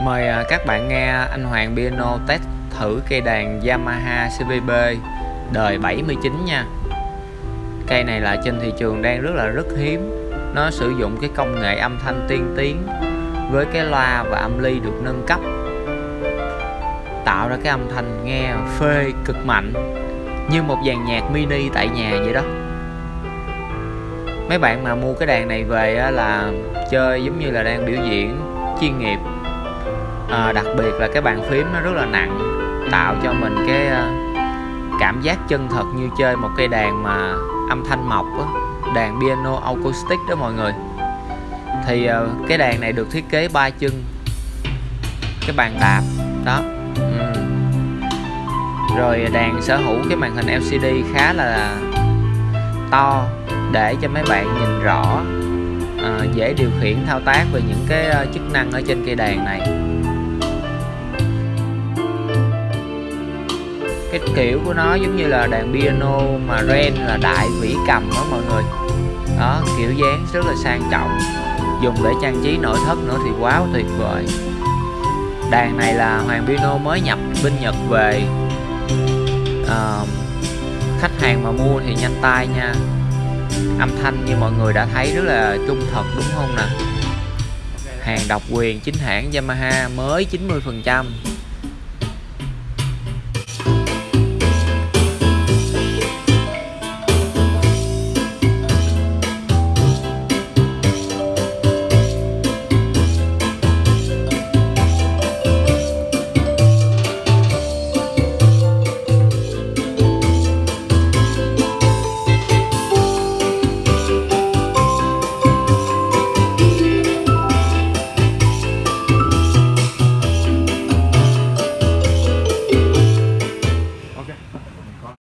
Mời à, các bạn nghe anh Hoàng Piano test thử cây đàn Yamaha CVB đời 79 nha. Cây này là trên thị trường đang rất là, rất hiếm. Nó sử dụng cái công nghệ âm thanh tiên tiến Với cái loa và âm ly được nâng cấp, Tạo ra cái âm thanh nghe phê cực mạnh, Như một dàn nhạc mini tại nhà vậy đó. Mấy bạn mà mua cái đàn này về là chơi giống như là đang biểu diễn chuyên nghiệp à, đặc biệt là cái bàn phím nó rất là nặng tạo cho mình cái uh, cảm giác chân thật như chơi một cây đàn mà âm thanh mộc á, đàn piano acoustic đó mọi người. Thì uh, cái đàn này được thiết kế ba chân cái bàn đạp đó. Ừ. rồi đàn sở hữu cái màn hình LCD khá là to để cho mấy bạn nhìn rõ uh, dễ điều khiển thao tác về những cái uh, chức năng ở trên cây đàn này. Cái kiểu của nó giống như là đàn piano mà ren là đại vĩ cầm đó mọi người. Đó kiểu dáng rất là sang trọng dùng để trang trí nội thất nữa thì quá tuyệt vời. Đàn này là hoàng piano mới nhập bên nhật về. À, khách hàng mà mua thì nhanh tay nha. Âm thanh như mọi người đã thấy rất là trung thật đúng không nè? Hàng độc quyền chính hãng Yamaha mới 90 phần trăm.